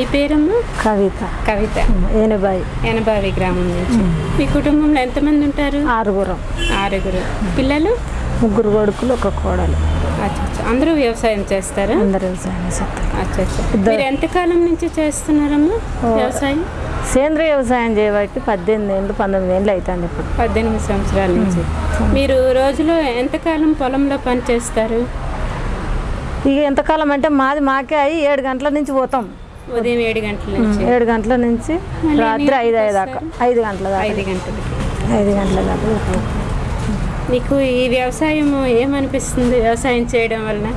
మీ పేరమ్మా? కవిత. కవిత. ఏనుబాయి. ఎనబావి గ్రామం నుంచి. మీ కుటుంబంలో ఎంతమంది ఉంటారు? ఆరుగురం. ఆరుగురు. పిల్లలు? ముగ్గురు కొడుకులు ఒక కోడలు. అందరూ వ్యవసాయం చేస్తారా? అందరు వ్యవసాయం చేస్తారు. ఎంతకాలం నుంచి చేస్తున్నారమ్మా వ్యవసాయం? సేంద్రియ వ్యవసాయం చేయబట్టి పద్దెనిమిది ఏళ్ళు పంతొమ్మిది ఏళ్ళు అవుతుంది ఇప్పుడు. పద్దెనిమిది సంవత్సరాల నుంచి. మీరు రోజులో ఎంతకాలం పొలంలో పని చేస్తారు ఇక ఎంతకాలం అంటే మాది మాకే అయ్యి ఏడు గంటల నుంచి పోతాం. ఉదయం ఏడు గంటల నుంచి. ఏడు గంటల నుంచి రాత్రి ఐదు ఐదు దాకా ఐదు గంటల దాకా. ఐదు గంటలకి ఐదు గంటల దాకా. మీకు ఈ వ్యవసాయం ఏమనిపిస్తుంది? వ్యవసాయం చేయడం వలన?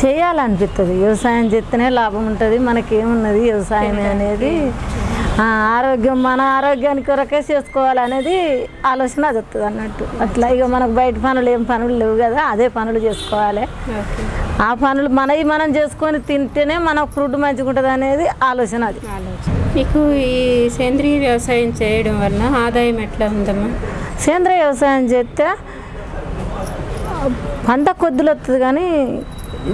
చేయాలనిపిస్తుంది వ్యవసాయం చేస్తేనే లాభం ఉంటుంది. మనకేమున్నది వ్యవసాయం అనేది. ఆరోగ్యం మన ఆరోగ్యానికి కొరకే చేసుకోవాలనేది ఆలోచన అది వస్తుంది అన్నట్టు అట్లా ఇక మనకు బయట పనులు ఏం పనులు లేవు కదా అదే పనులు చేసుకోవాలి. ఆ పనులు మనవి మనం చేసుకొని తింటేనే మనకు ఫుడ్ మంచిగా ఉంటుంది అనేది ఆలోచన అది. మీకు ఈ సేంద్రియ వ్యవసాయం చేయడం వలన ఆదాయం ఎట్లా ఉందమ్మా? సేంద్రియ వ్యవసాయం చేస్తే పంట కొద్దులు వస్తుంది కానీ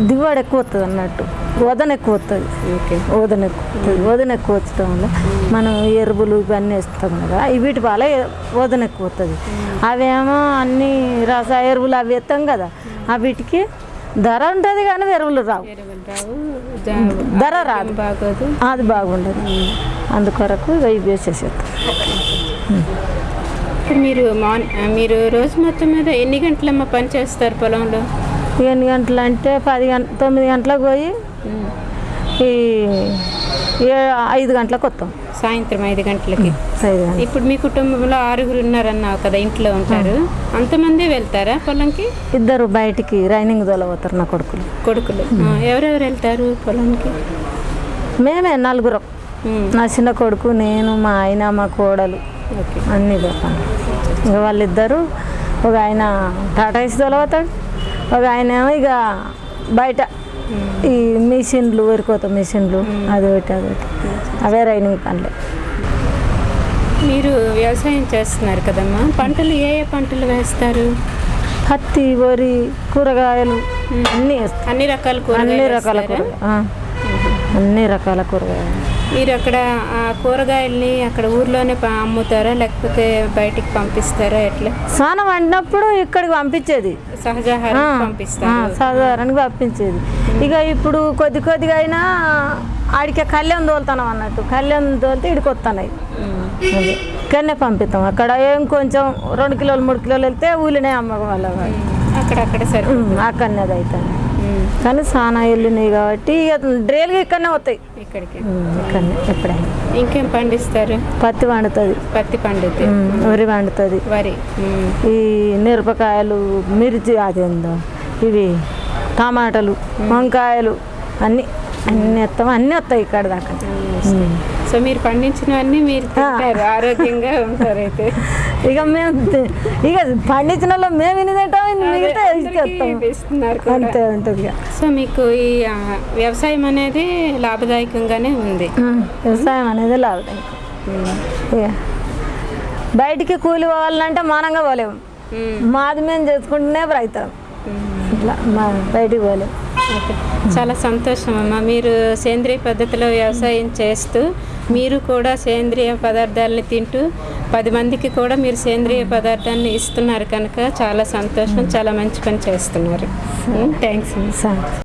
దిగుబడి ఎక్కువ వస్తుంది అన్నట్టు. వదన ఎక్కువ వస్తుంది ఓకే. ఓదన ఎక్కువ వస్తుంది ఓదన ఎక్కువ వచ్చటం వల్ల మనం ఎరువులు ఇవన్నీ వేస్తాం కదా ఈ వీటి వల్ల ఓదన ఎక్కువ వస్తుంది అవేమో అన్ని రస ఎరువులు అవి వేస్తాం కదా వీటికి ధర ఉంటుంది కానీ ఎరువులు రావు. ధర రాదు. అది బాగుండదు. అందుకొరకు ఇవి వేసేసేస్తాం మీరు మార్న్ మీరు రోజు మొత్తం మీద ఎన్ని గంటలమ్మ పని చేస్తారు పొలంలో? ఎన్ని గంటలు అంటే పది గంట తొమ్మిది గంటలకు పోయి ఈ ఐదు గంటలకు వస్తాం. సాయంత్రం ఐదు గంటలకి. ఇప్పుడు మీ కుటుంబంలో ఆరుగురు ఉన్నారన్నావు కదా ఇంట్లో ఉంటారు. అంతమంది వెళ్తారా పొలంకి? ఇద్దరు బయటికి రైనింగ్ తోలపోతారు నా కొడుకులు. కొడుకులు. ఎవరెవరు వెళ్తారు పొలానికి మేమే నలుగురం. నా చిన్న కొడుకు నేను మా ఆయన మా కోడలు. అన్నీ పోతాను ఇక వాళ్ళిద్దరు ఒక ఆయన టాటా ఏసీ తోలపోతాడు ఒక ఆయన ఇక బయట ఈ మిషన్లు వరికోత మిషన్లు అది ఒకటి అది ఒకటి. అవే రైనింగ్ పనులు మీరు వ్యవసాయం చేస్తున్నారు కదమ్మా. పంటలు ఏ ఏ పంటలు వేస్తారు? పత్తి వరి కూరగాయలు అన్నీ అన్ని రకాల అన్ని కూరగాయలు రకాల వేస్తారా? కూరగాయలు. అన్ని రకాల కూరగాయలు. మీరు అక్కడ ఆ కూరగాయల్ని అక్కడ ఊర్లోనే అమ్ముతారా? లేకపోతే బయటికి పంపిస్తారా? ఎట్లా? స్నానం వండినప్పుడు ఇక్కడికి పంపించేది. సహజాహారం పంపిస్తారు. సాధారణంగా పంపించేది. ఇక ఇప్పుడు కొద్ది కొద్దిగా అయినా ఆడికే కళ్యాణ్ తోలుతాం అన్నట్టు. కళ్యాణ్ తోలితే ఇడికి. అది. ఇక్కడనే పంపిస్తాం. అక్కడ ఏం కొంచెం రెండు కిలోలు మూడు కిలోలు వెళ్తే అమ్మకం వాళ్ళ అక్కడక్కడ సరే అక్కడనే అది అవుతుంది ఉమ్. కానీ సానా వెళ్ళినాయి కాబట్టి ఇక డ్రైల్గా ఇక్కడనే వస్తాయి. ఇక్కడికి. ఎప్పుడైనా. ఇంకేం పండిస్తారు? పత్తి వండుతుంది. పత్తి పండుద్ది వరి వండుతుంది. వరి. ఈ మిరపకాయలు మిర్చి అదేందో ఇవి టమాటాలు వంకాయలు అన్నీ అన్నీ వస్తాం అన్నీ వస్తాయి ఇక్కడ దాకా. సో మీరు పండించినవన్నీ మీరు తింటారు ఆరోగ్యంగా ఉంటారు అయితే. ఇక మేము ఇక పండించిన వాళ్ళు మేము కూడా. అంతే ఉంటుంది సో మీకు ఈ వ్యవసాయం అనేది లాభదాయకంగానే ఉంది. వ్యవసాయం అనేది లాభం ఇక బయటికి కూలి పోవాలంటే మానంగా పోలేము. మాది మేము చేసుకుంటూనే రైతాం ఇట్లా మా బయటికి పోలేము. చాలా సంతోషం అమ్మా. మీరు సేంద్రియ పద్ధతిలో వ్యవసాయం చేస్తూ మీరు కూడా సేంద్రియ పదార్థాలని తింటూ పది మందికి కూడా మీరు సేంద్రియ పదార్థాన్ని ఇస్తున్నారు కనుక చాలా సంతోషం చాలా మంచి పని చేస్తున్నారు. థ్యాంక్స్ సరే.